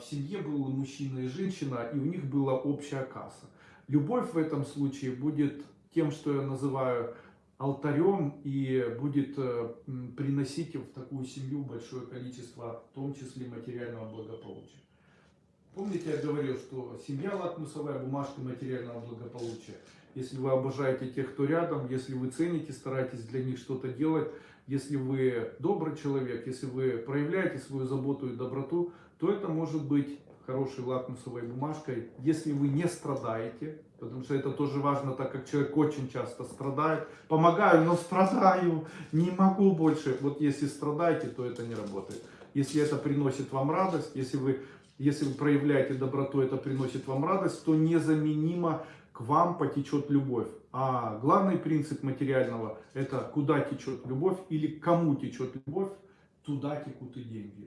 в семье был мужчина и женщина, и у них была общая касса. Любовь в этом случае будет тем, что я называю алтарем, и будет э, приносить в такую семью большое количество, в том числе материального благополучия. Помните, я говорил, что семья лакмусовая бумажка материального благополучия. Если вы обожаете тех, кто рядом, если вы цените, стараетесь для них что-то делать, если вы добрый человек, если вы проявляете свою заботу и доброту, то это может быть хорошей лакмусовой бумажкой, если вы не страдаете, потому что это тоже важно, так как человек очень часто страдает. Помогаю, но страдаю, не могу больше. Вот если страдаете, то это не работает. Если это приносит вам радость, если вы, если вы проявляете доброту, это приносит вам радость, то незаменимо к вам потечет любовь. А главный принцип материального – это куда течет любовь или кому течет любовь, туда текут и деньги.